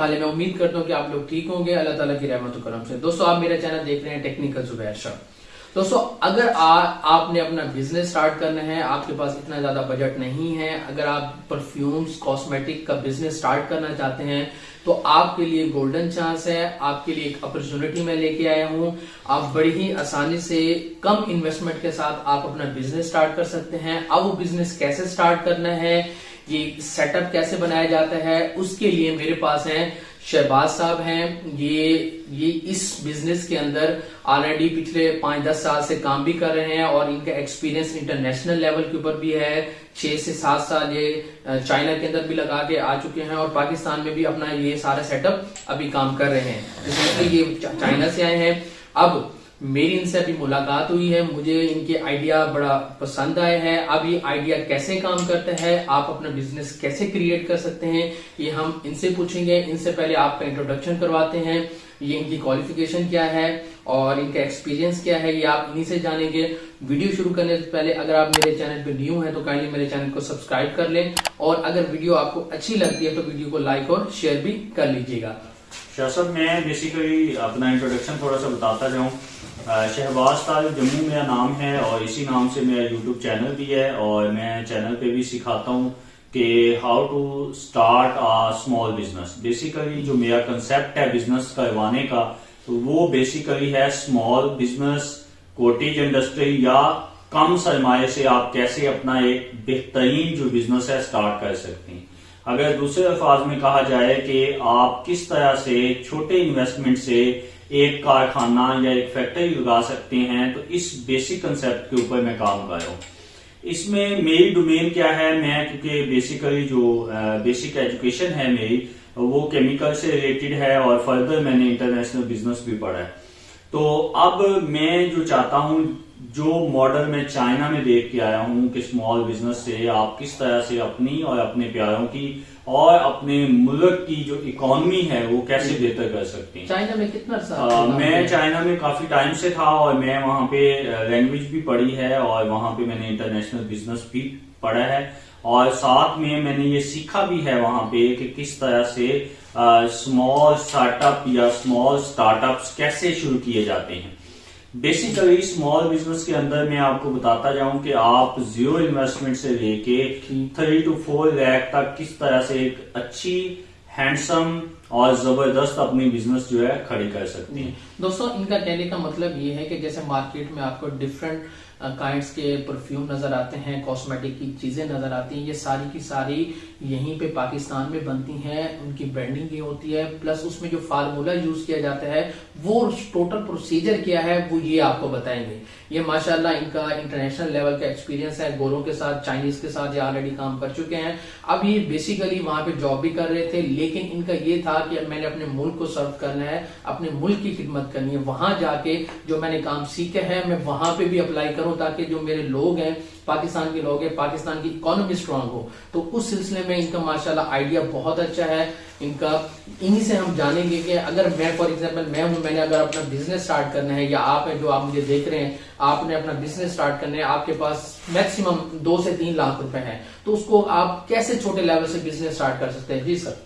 حال ہے میں امید کرتا ہوں کہ آپ لوگ ٹھیک ہوں گے۔ اللہ تعالیٰ کی رحمت و کرم سے۔ دوستو، آپ میرا چینل دیکھ رہے ہیں ٹیکنیکل زبیر شاہ دوستو، اگر آپ نے اپنا بزنس سٹارٹ کرنا ہے، آپ کے پاس اتنا زیادہ بجٹ نہیں ہے، اگر آپ پرفیومز کاسمیٹک کا بزنس سٹارٹ کرنا چاہتے ہیں، تو آپ کے لیے گولڈن چانس ہے۔ آپ کے لیے ایک اپرچونٹی میں لے کے آیا ہوں۔ آپ بڑی ہی آسانی سے کم انویسٹمنٹ کے ساتھ آپ اپنا بزنس سٹارٹ کر سکتے ہیں۔ اب وہ بزنس کیسے سٹارٹ کرنا ہے؟ یہ سیٹ اپ کیسے بنایا جاتا ہے، اس کے لیے میرے پاس ہیں شہباز صاحب ہیں۔ یہ یہ اس بزنس کے اندر آلریڈی پچھلے پانچ دس سال سے کام بھی کر رہے ہیں اور ان کا ایکسپیرینس انٹرنیشنل لیول کے اوپر بھی ہے۔ چھ سے سات سال یہ چائنا کے اندر بھی لگا کے آ چکے ہیں اور پاکستان میں بھی اپنا یہ سارا سیٹ اپ ابھی کام کر رہے ہیں۔ یہ چائنا سے آئے ہیں۔ اب میری ان سے ابھی ملاقات ہوئی ہے، مجھے ان کے آئیڈیا بڑا پسند آئے ہیں۔ اب یہ آئیڈیا کیسے کام کرتا ہے، آپ اپنا بزنس کیسے کریٹ کر سکتے ہیں، یہ ہم ان سے پوچھیں گے۔ ان سے پہلے آپ کا انٹروڈکشن کرواتے ہیں، یہ ان کی کوالیفیکیشن کیا ہے اور ان کا ایکسپیرینس کیا ہے، یہ آپ انہی سے جانیں گے۔ ویڈیو شروع کرنے سے پہلے اگر آپ میرے چینل پہ نیو ہیں تو کائنڈلی میرے چینل کو سبسکرائب کر لیں اور اگر ویڈیو آپ کو اچھی لگتی ہے تو ویڈیو کو لائک اور شیئر بھی کر لیجیے گا۔ اچھا، شاہ صاحب میں بیسیکلی اپنا انٹروڈکشن تھوڑا سا بتاتا جاؤں۔ شہباز طالب جموں میرا نام ہے اور اسی نام سے میرا یوٹیوب چینل بھی ہے اور میں چینل پہ بھی سکھاتا ہوں کہ how to start a small business basically جو میرا کنسپٹ ہے بزنس کروانے کا، تو وہ بیسیکلی ہے اسمال بزنس کوٹیج انڈسٹری یا کم سرمایہ سے آپ کیسے اپنا ایک بہترین جو بزنس ہے اسٹارٹ کر سکتے ہیں۔ اگر دوسرے الفاظ میں کہا جائے کہ آپ کس طرح سے چھوٹے انویسٹمنٹ سے ایک کارخانہ یا ایک فیکٹری لگا سکتے ہیں، تو اس بیسک کنسپٹ کے اوپر میں کام کر رہا ہوں۔ اس میں میری ڈومین کیا ہے؟ میں کیونکہ بیسیکلی جو بیسک ایجوکیشن ہے میری، وہ کیمیکل سے ریلیٹڈ ہے اور فردر میں نے انٹرنیشنل بزنس بھی پڑھا ہے۔ تو اب میں جو چاہتا ہوں جو ماڈل میں چائنا میں دیکھ کے آیا ہوں کہ اسمال بزنس سے آپ کس طرح سے اپنی اور اپنے پیاروں کی اور اپنے ملک کی جو اکانومی ہے وہ کیسے بہتر کر سکتے ہیں؟ چائنا میں کتنا میں چائنا میں کافی ٹائم سے تھا اور میں وہاں پہ لینگویج بھی پڑھی ہے اور وہاں پہ میں نے انٹرنیشنل بزنس بھی پڑھا ہے۔ اور ساتھ میں میں نے یہ سیکھا بھی ہے وہاں پہ کہ کس طرح سے اسمال اسٹارٹ اپ یا اسمال اسٹارٹ اپس کیسے شروع کیے جاتے ہیں۔ بیسیکلی اسمال بزنس کے اندر میں آپ کو بتاتا جاؤں کہ آپ زیرو انویسٹمنٹ سے لے کے تھری ٹو فور لیک تک کس طرح سے ایک اچھی ہینڈسم اور زبردست اپنی بزنس جو ہے کھڑی کر سکتی ہیں۔ جی۔ دوستو، ان کا کہنے کا مطلب یہ ہے کہ جیسے مارکیٹ میں آپ کو ڈفرنٹ کائنڈس uh, کے پرفیوم نظر آتے ہیں کاسمیٹک کی چیزیں نظر آتی ہیں، یہ ساری کی ساری یہیں پہ پاکستان میں بنتی ہیں، ان کی برانڈنگ بھی ہوتی ہے پلس اس میں جو فارمولا یوز کیا جاتا ہے، وہ ٹوٹل پروسیجر کیا ہے، وہ یہ آپ کو بتائیں گے۔ یہ ماشاءاللہ ان کا انٹرنیشنل لیول کا ایکسپیرینس ہے۔ گوروں کے ساتھ چائنیز کے ساتھ یہ آلریڈی کام کر چکے ہیں۔ اب یہ بیسیکلی وہاں پہ جاب بھی کر رہے تھے، لیکن ان کا یہ تھا کہ میں نے اپنے ملک کو سرو کرنا ہے، اپنے ملک کی خدمت کرنی ہے۔ وہاں جا کے جو میں نے کام سیکھا ہے، میں وہاں پہ بھی اپلائی کروں تاکہ جو میرے لوگ ہیں پاکستان کے لوگ ہیں پاکستان کی اکانومی سٹرونگ ہو۔ تو اس سلسلے میں ان کا ماشاءاللہ آئیڈیا بہت اچھا ہے۔ ان کا انہی سے ہم جانیں گے کہ اگر میں فار ایگزامپل میں ہوں میں نے اگر اپنا بزنس سٹارٹ کرنا ہے یا آپ ہیں جو آپ مجھے دیکھ رہے ہیں آپ نے اپنا بزنس سٹارٹ کرنا ہے آپ کے پاس میکسیمم دو سے تین لاکھ روپے ہیں۔ تو اس کو آپ کیسے چھوٹے لیول سے بزنس سٹارٹ کر سکتے ہیں؟ جی سر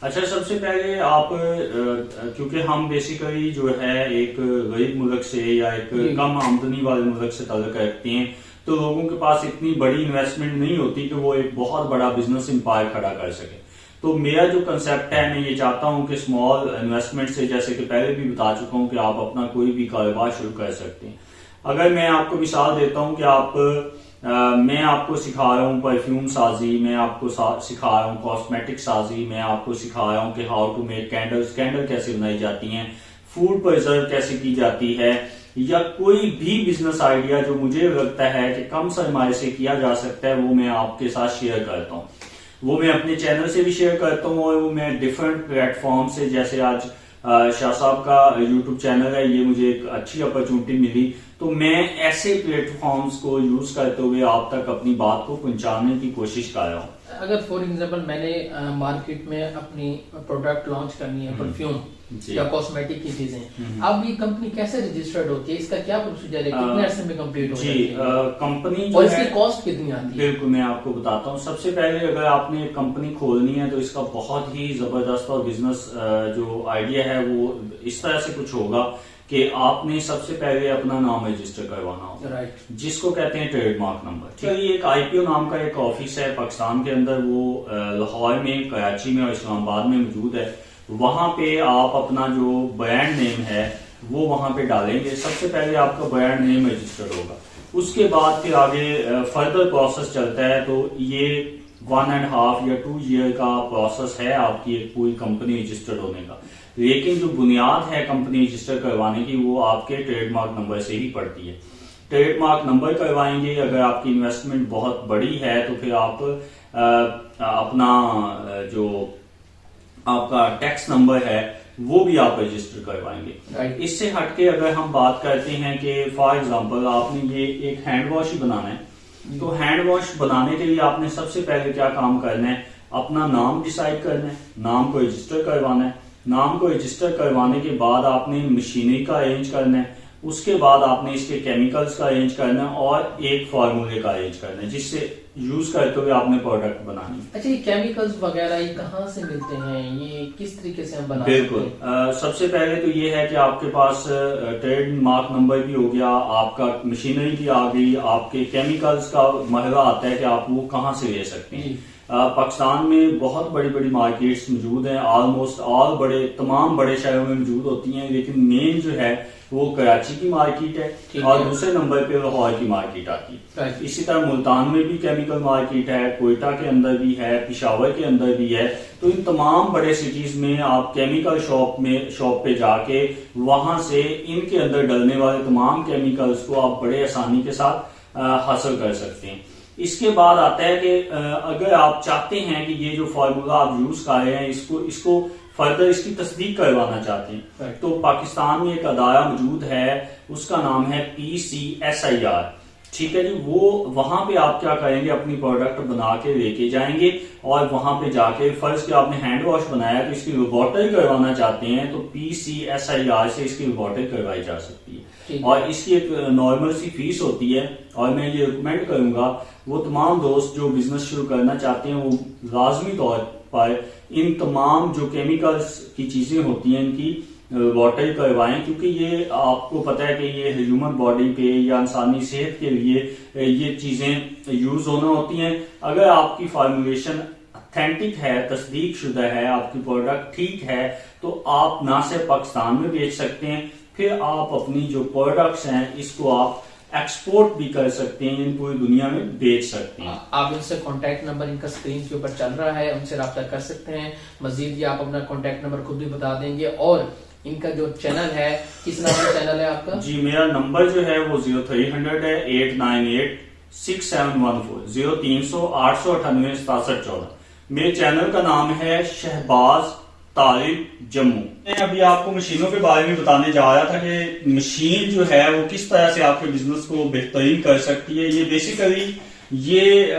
اچھا سب سے پہلے آپ کیونکہ ہم بیسیکلی جو ہے ایک غریب ملک سے یا ایک جی۔ کم آمدنی والے ملک سے تعلق رکھتے ہیں تو لوگوں کے پاس اتنی بڑی انویسٹمنٹ نہیں ہوتی کہ وہ ایک بہت بڑا بزنس امپائر کھڑا کر سکے۔ تو میرا جو کنسپٹ ہے، میں یہ چاہتا ہوں کہ اسمال انویسٹمنٹ سے، جیسے کہ پہلے بھی بتا چکا ہوں کہ آپ اپنا کوئی بھی کاروبار شروع کر سکتے ہیں۔ اگر میں آپ کو مثال دیتا ہوں کہ آپ میں آپ کو سکھا رہا ہوں پرفیوم سازی، میں آپ کو سکھا رہا ہوں کاسمیٹک سازی، میں آپ کو سکھا رہا ہوں کہ how to make candle candle کیسے بنائی جاتی ہیں فوڈ پرزرو کیسے کی جاتی ہے یا کوئی بھی بزنس آئیڈیا جو مجھے لگتا ہے کہ کم سرمایہ سے کیا جا سکتا ہے، وہ میں آپ کے ساتھ شیئر کرتا ہوں۔ وہ میں اپنے چینل سے بھی شیئر کرتا ہوں اور وہ میں ڈفرنٹ پلیٹ فارم سے، جیسے آج شاہ صاحب کا یوٹیوب چینل ہے، یہ مجھے ایک اچھی اپرچونٹی ملی۔ تو میں ایسے پلیٹ فارمز کو یوز کرتے ہوئے آپ تک اپنی بات کو پہنچانے کی کوشش کر رہا ہوں۔ اگر فور ایگزامپل میں نے مارکیٹ میں اپنی پروڈکٹ لانچ کرنی ہے پرفیوم جی۔ یا کاسمیٹک کی چیزیں۔ اب یہ کمپنی کیسے رجسٹرڈ ہوتی ہے؟ اس کا کیا پروسیجر ہے؟ کتنے عرصے میں کمپلیٹ ہو جی جاتی ہے؟ کمپنی اور اس کی کاسٹ کتنی آتی ہے؟ بالکل میں آپ کو بتاتا ہوں۔ سب سے پہلے اگر آپ نے کمپنی کھولنی ہے تو اس کا بہت ہی زبردست اور بزنس جو آئیڈیا ہے وہ اس طرح سے کچھ ہوگا۔ کہ آپ نے سب سے پہلے اپنا نام رجسٹر کروانا ہوگا رائٹ جس کو کہتے ہیں ٹریڈ مارک نمبر ٹھیک ہے یہ ایک آئی پی او نام کا ایک آفس ہے پاکستان کے اندر وہ لاہور میں کراچی میں اور اسلام آباد میں موجود ہے۔ وہاں پہ آپ اپنا جو برانڈ نیم ہے وہ وہاں پہ ڈالیں گے۔ سب سے پہلے آپ کا برانڈ نیم رجسٹرڈ ہوگا۔ اس کے بعد پھر آگے فردر پروسیس چلتا ہے۔ تو یہ ون اینڈ ہاف یا ٹو ایئر کا پروسیس ہے آپ کی ایک پوری کمپنی رجسٹرڈ ہونے کا۔ لیکن جو بنیاد ہے کمپنی رجسٹر کروانے کی وہ آپ کے ٹریڈ مارک نمبر سے ہی پڑتی ہے۔ ٹریڈ مارک نمبر کروائیں گے اگر آپ کی انویسٹمنٹ بہت بڑی ہے تو پھر آپ اپنا جو آپ کا ٹیکس نمبر ہے وہ بھی آپ رجسٹر کروائیں گے. اس سے ہٹ کے اگر ہم بات کرتے ہیں کہ فار ایگزامپل آپ نے یہ ایک ہینڈ واش ہی بنانا ہے۔ تو ہینڈ واش بنانے کے لیے آپ نے سب سے پہلے کیا کام کرنا ہے؟ اپنا نام ڈیسائیڈ کرنا ہے، نام کو رجسٹر کروانا ہے۔ نام کو رجسٹر کروانے کے بعد آپ نے مشینری کا ارینج کرنا ہے۔ اس کے بعد آپ نے اس کے کیمیکلز کا ارینج کرنا ہے اور ایک فارمولے کا ارینج کرنا ہے، جس سے یوز کرتے ہوئے آپ نے پروڈکٹ بنانی اچھا یہ کیمیکلز وغیرہ یہ کہاں سے ملتے ہیں؟ یہ کس طریقے سے ہم بنا بالکل۔ سب سے پہلے تو یہ ہے کہ آپ کے پاس ٹریڈ مارک نمبر بھی ہو گیا آپ کا مشینری بھی آ گئی آپ کے کیمیکلز کا مرحلہ آتا ہے کہ آپ وہ کہاں سے لے سکتے ہیں۔ جی۔ پاکستان میں بہت بڑی بڑی مارکیٹس موجود ہیں آلموسٹ آل بڑے تمام بڑے شہروں میں موجود ہوتی ہیں لیکن مین جو ہے وہ کراچی کی مارکیٹ ہے اور۔ دوسرے نمبر پہ لاہور کی مارکیٹ آتی ہے. اسی طرح ملتان میں بھی کیمیکل مارکیٹ ہے کوئٹہ کے اندر بھی ہے پشاور کے اندر بھی ہے تو ان تمام بڑے سٹیز میں آپ کیمیکل شاپ میں شاپ پہ جا کے وہاں سے ان کے اندر ڈلنے والے تمام کیمیکلز کو آپ بڑے آسانی کے ساتھ حاصل کر سکتے ہیں اس کے بعد آتا ہے کہ اگر آپ چاہتے ہیں کہ یہ جو فارمولا آپ یوز کر رہے ہیں اس کو اس کو فردر اس کی تصدیق کروانا چاہتے ہیں Right. تو پاکستان میں ایک ادارہ موجود ہے اس کا نام ہے پی سی ایس آئی آر ٹھیک ہے جی وہ وہاں پہ آپ کیا کریں گے اپنی پروڈکٹ بنا کے لے کے جائیں گے اور وہاں پہ جا کے فرض کہ آپ نے ہینڈ واش بنایا تو اس کی لیبورٹری کروانا چاہتے ہیں تو پی سی ایس آئی آر سے اس کی لیبورٹری کروائی جا سکتی ہے۔ اور اس کی ایک نارمل سی فیس ہوتی ہے۔ اور میں یہ ریکمینڈ کروں گا، وہ تمام دوست جو بزنس شروع کرنا چاہتے ہیں، وہ لازمی طور پر ان تمام جو کیمیکلز کی چیزیں ہوتی ہیں، ان کی واٹر کروائیں۔ کیونکہ یہ آپ کو پتا ہے کہ یہ ہیومن باڈی پہ یا انسانی صحت کے لیے یہ چیزیں یوز ہونا ہوتی ہیں۔ اگر آپ کی فارمولیشن اتھینٹک ہے، تصدیق شدہ ہے، آپ کی پروڈکٹ ٹھیک ہے، تو آپ نہ صرف پاکستان میں بیچ سکتے ہیں پھر آپ اپنی جو پروڈکٹس ہیں اس کو آپ ایکسپورٹ بھی کر سکتے ہیں ان پوری دنیا میں بیچ سکتے ہیں۔ آپ ان سے کانٹیکٹ نمبر ان کا اسکرین کے اوپر چل رہا ہے ان سے رابطہ کر سکتے ہیں۔ مزید یہ آپ اپنا کانٹیکٹ نمبر خود بھی بتا دیں گے۔ اور ان کا جو چینل ہے کس نام کا چینل ہے آپ کا؟ جی میرا نمبر جو ہے وہ زیرو تھری ہنڈریڈ ہے eight nine eight six seven one four zero تین سو آٹھ سو اٹھانوے ستاسٹھ چودہ۔ میرے چینل کا نام ہے شہباز طالب جموں۔ میں ابھی آپ کو مشینوں کے بارے میں بتانے جا رہا تھا کہ مشین جو ہے وہ کس طرح سے آپ کے بزنس کو بہترین کر سکتی ہے؟ یہ بیسیکلی یہ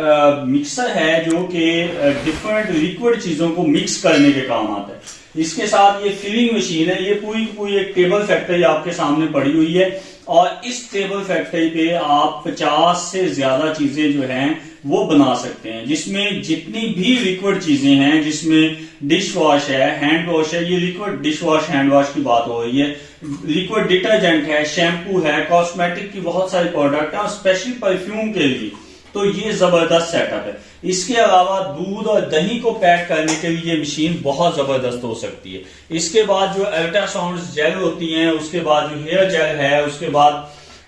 مکسر ہے جو کہ ڈفرنٹ لیکوڈ چیزوں کو مکس کرنے کے کام آتا ہے۔ اس کے ساتھ یہ فلنگ مشین ہے، یہ پوری کی پوری ایک ٹیبل فیکٹری آپ کے سامنے پڑی ہوئی ہے۔ اور اس ٹیبل فیکٹری پہ آپ پچاس سے زیادہ چیزیں جو ہیں وہ بنا سکتے ہیں۔ جس میں جتنی بھی لیکوڈ چیزیں ہیں، جس میں ڈش واش ہے ہینڈ واش ہے، یہ liquid dish wash hand wash کی بات ہو رہی ہے۔ لیکوڈ ڈٹرجنٹ ہے شیمپو ہے کاسمیٹک کی بہت ساری پروڈکٹ ہیں اور اسپیشل پرفیوم کے لیے۔ تو یہ زبردست سیٹ اپ ہے۔ اس کے علاوہ دودھ اور دہی کو پیک کرنے کے لیے یہ مشین بہت زبردست ہو سکتی ہے۔ اس کے بعد جو الٹرا ساؤنڈ جیل ہوتی ہیں اس کے بعد جو ہیئر جیل ہے اس کے بعد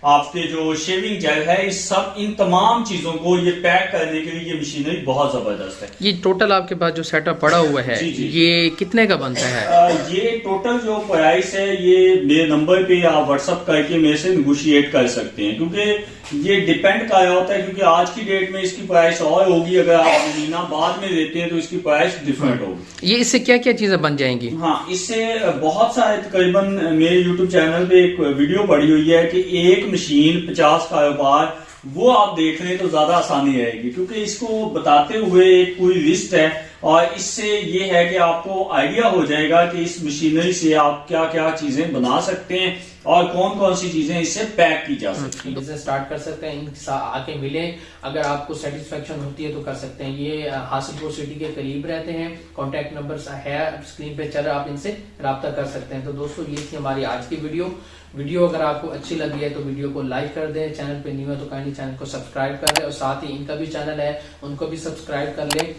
آپ کے جو شیونگ جیل ہے اس سب ان تمام چیزوں کو یہ پیک کرنے کے لیے یہ مشینری بہت زبردست ہے۔ یہ ٹوٹل آپ کے پاس جو سیٹ اپ پڑا ہوا ہے جی، جی۔ یہ کتنے کا بنتا ہے؟ یہ ٹوٹل جو پرائس ہے یہ میرے نمبر پہ آپ واٹس اپ کر کے میرے سے نیگوشیٹ کر سکتے ہیں۔ کیونکہ یہ ڈیپینڈ رہا ہوتا ہے کیونکہ آج کی ڈیٹ میں اس کی پرائس اور ہوگی اگر آپ مہینہ بعد میں لیتے ہیں تو اس کی پرائس ڈفرینٹ ہوگی۔ یہ اس سے کیا کیا چیزیں بن جائیں گی؟ ہاں اس سے بہت سارے تقریباً میرے یوٹیوب چینل پہ ایک ویڈیو پڑی ہوئی ہے کہ ایک مشین پچاس کاروبار وہ آپ دیکھ لیں تو زیادہ آسانی رہے گی۔ کیونکہ اس کو بتاتے ہوئے ایک پوری لسٹ ہے۔ اور اس سے یہ ہے کہ آپ کو آئیڈیا ہو جائے گا کہ اس مشینری سے آپ کیا کیا چیزیں بنا سکتے ہیں اور کون کون سی چیزیں اس سے پیک کی جا سکتی ہیں۔ بزنس سٹارٹ کر سکتے ہیں، ان آ کے ملیں۔ اگر آپ کو سیٹسفیکشن ہوتی ہے تو کر سکتے ہیں۔ یہ حاصل پور سٹی کے قریب رہتے ہیں۔ کانٹیکٹ نمبر ہے اسکرین پہ چل رہا آپ ان سے رابطہ کر سکتے ہیں۔ تو دوستو، یہ تھی ہماری آج کی ویڈیو ویڈیو اگر آپ کو اچھی لگی ہے تو ویڈیو کو لائک کر دیں، چینل پہ نیو ہے تو کائنڈلی چینل کو سبسکرائب کر دیں اور ساتھ ہی ان کا بھی چینل ہے، ان کو بھی سبسکرائب کر لیں۔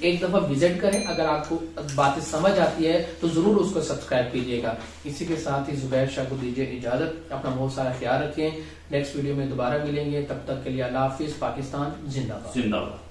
ایک دفعہ وزٹ کریں، اگر آپ کو باتیں سمجھ آتی ہے تو ضرور اس کو سبسکرائب کیجیے گا۔ اسی کے ساتھ ہی زبیر شاہ کو دیجیے اجازت۔ اپنا بہت سارا خیال رکھیں۔ نیکسٹ ویڈیو میں دوبارہ ملیں گے۔ تب تک کے لیے اللہ حافظ، پاکستان، زندہ باد۔ زندہ باد۔